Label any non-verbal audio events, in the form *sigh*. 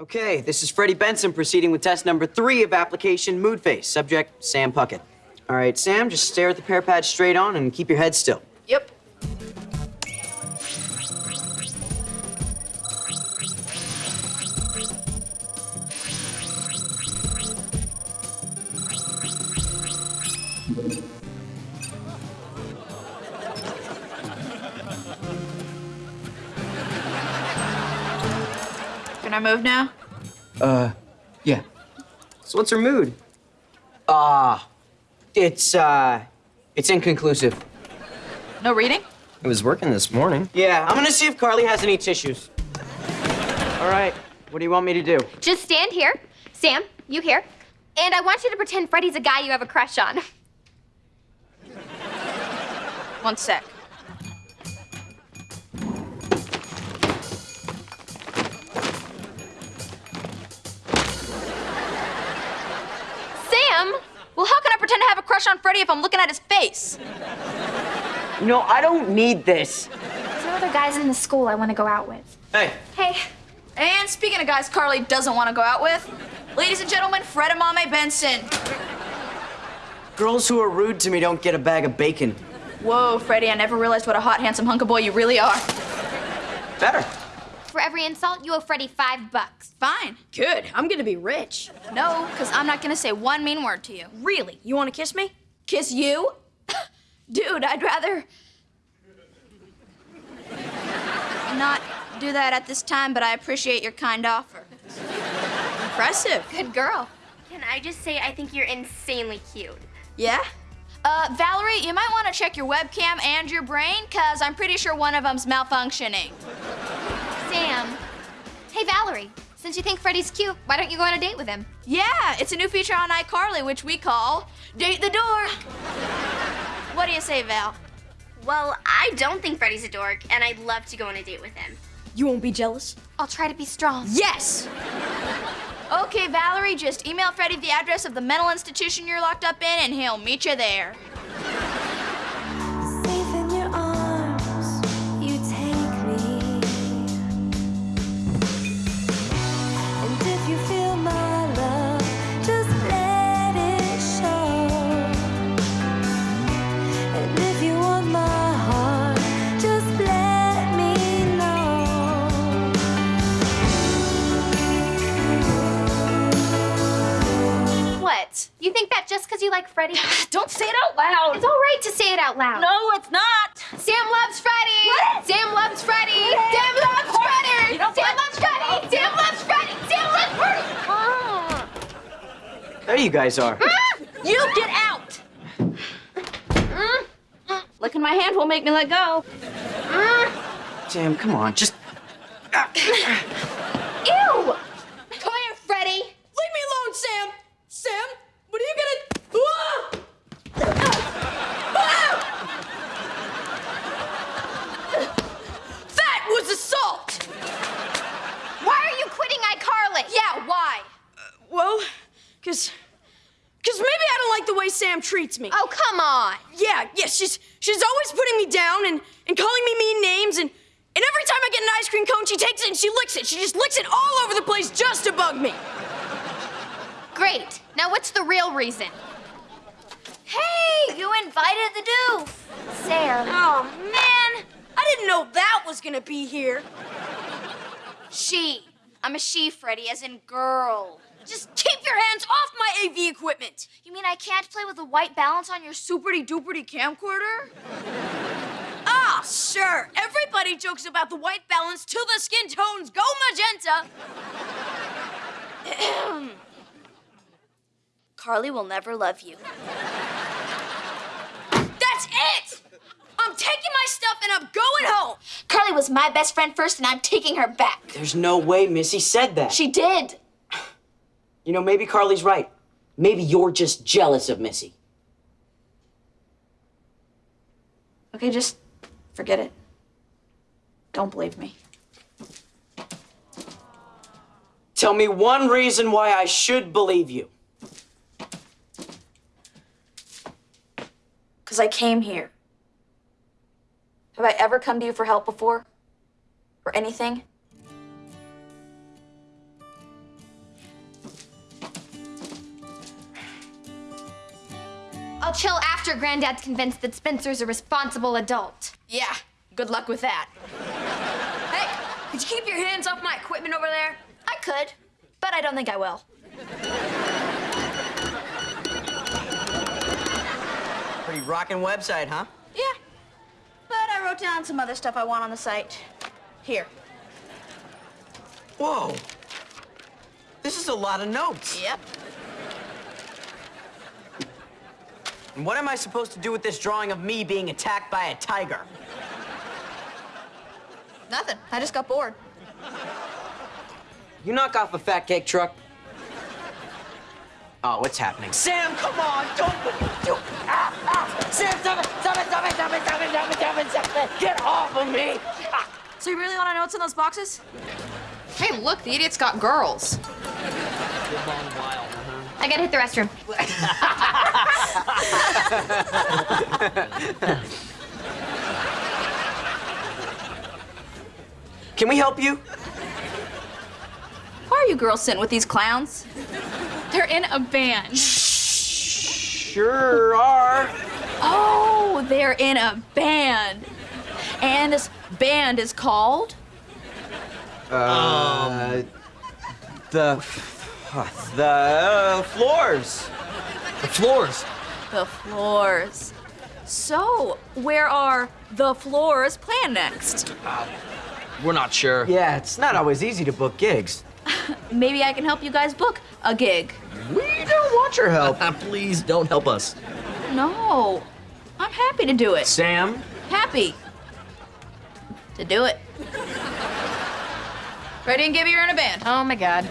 Okay, this is Freddie Benson proceeding with test number three of application Mood Face. Subject, Sam Puckett. All right, Sam, just stare at the PearPad straight on and keep your head still. Can I move now? Uh, yeah. So what's her mood? Ah, it's, uh, it's inconclusive. No reading? It was working this morning. Yeah, I'm gonna see if Carly has any tissues. All right, what do you want me to do? Just stand here. Sam, you here. And I want you to pretend Freddie's a guy you have a crush on. One sec. Have a crush on Freddie if I'm looking at his face? You know, I don't need this. There's no other guys in the school I want to go out with. Hey, Hey, And speaking of guys Carly doesn't want to go out with, ladies and gentlemen, Fred Amame Benson. girls who are rude to me don't get a bag of bacon. Whoa, Freddie, I never realized what a hot, handsome hunk of boy you really are. Better. for every insult, you owe Freddie five bucks. Fine. Good. I'm gonna be rich. No, because I'm not going to say one mean word to you. Really? You wanna kiss me? Kiss you? Dude, I'd rather not do that at this time, but I appreciate your kind offer. Impressive. Good girl. Can I just say I think you're insanely cute? Yeah? Uh, Valerie, you might want to check your webcam and your brain, because I'm pretty sure one of them's malfunctioning. Sam. Hey, Valerie. Since you think Freddie's cute, why don't you go on a date with him? Yeah, it's a new feature on iCarly, which we call Date the Dork. What do you say, Val? Well, I don't think Freddie's a dork, and I'd love to go on a date with him. You won't be jealous? I'll try to be strong. Yes! Okay, Valerie, just email Freddie the address of the mental institution you're locked up in, and he'll meet you there. Like Freddie? *sighs* Don't say it out loud! It's all right to say it out loud. No, it's not! Sam loves Freddie. What? Sam loves Freddie. Sam loves Freddie. You know Sam what? loves Freddie. Sam loves Freddie. Sam loves Freddie. Ah. There you guys are. Ah. You get out! Mm. Licking my hand won't make me let go. Mm. Sam, come on, just. Ah. Ew. Come here, Freddie! Leave me alone, Sam! Sam, what are you gonna. Ah! Ah! That was assault! Why are you quitting iCarly? Yeah, why? Well, cause. Cause maybe I don't like the way Sam treats me. Oh, come on. Yeah, yeah, she's she's always putting me down and, and calling me mean names and and every time I get an ice cream cone, she takes it and she licks it. She just licks it all over the place just to bug me. Great. Now, what's the real reason? Hey, you invited the doof. Sam. Oh man, I didn't know that was gonna be here. She. I'm a she, Freddie, as in girl. Just keep your hands off my AV equipment. You mean I can't play with the white balance on your superty duperty camcorder? *laughs* Ah, sure. Everybody jokes about the white balance till the skin tones go magenta. *clears throat* Carly will never love you. That's it. I'm taking my stuff and I'm going home. Carly was my best friend first, and I'm taking her back. There's no way Missy said that. She did. You know, maybe Carly's right. Maybe you're just jealous of Missy. Okay, just forget it. Don't believe me. Tell me one reason why I should believe you. Because I came here. Have I ever come to you for help before? Or anything? I'll chill after Granddad's convinced that Spencer's a responsible adult. Yeah, good luck with that. hey, could you keep your hands off my equipment over there? I could, but I don't think I will. Pretty rockin' website, huh? Yeah. But I wrote down some other stuff I want on the site. Here. Whoa. This is a lot of notes. Yep. And what am I supposed to do with this drawing of me being attacked by a tiger? Nothing. I just got bored. You knock off a fat cake truck. Oh, what's happening? Sam, come on! Don't do ah, ah. Sam, stop it! Stop it! Stop it! Stop it! Stop it! Stop it! Stop it! Stop it! Get off of me! Ah. So you really want to know what's in those boxes? Hey, look, the idiot's got girls. I gotta hit the restroom. *laughs* Can we help you? Why are you girls sitting with these clowns? They're in a band. Sure are. Oh, they're in a band. And this band is called? Uh, the the uh, floors. The floors. The Floors. So, where are the Floors planned next? We're not sure. Yeah, it's not always easy to book gigs. *laughs* Maybe I can help you guys book a gig. We don't want your help. *laughs* Please don't help us. No, I'm happy to do it. Sam, Happy to do it. Freddie and Gibby are in a band. Oh my god.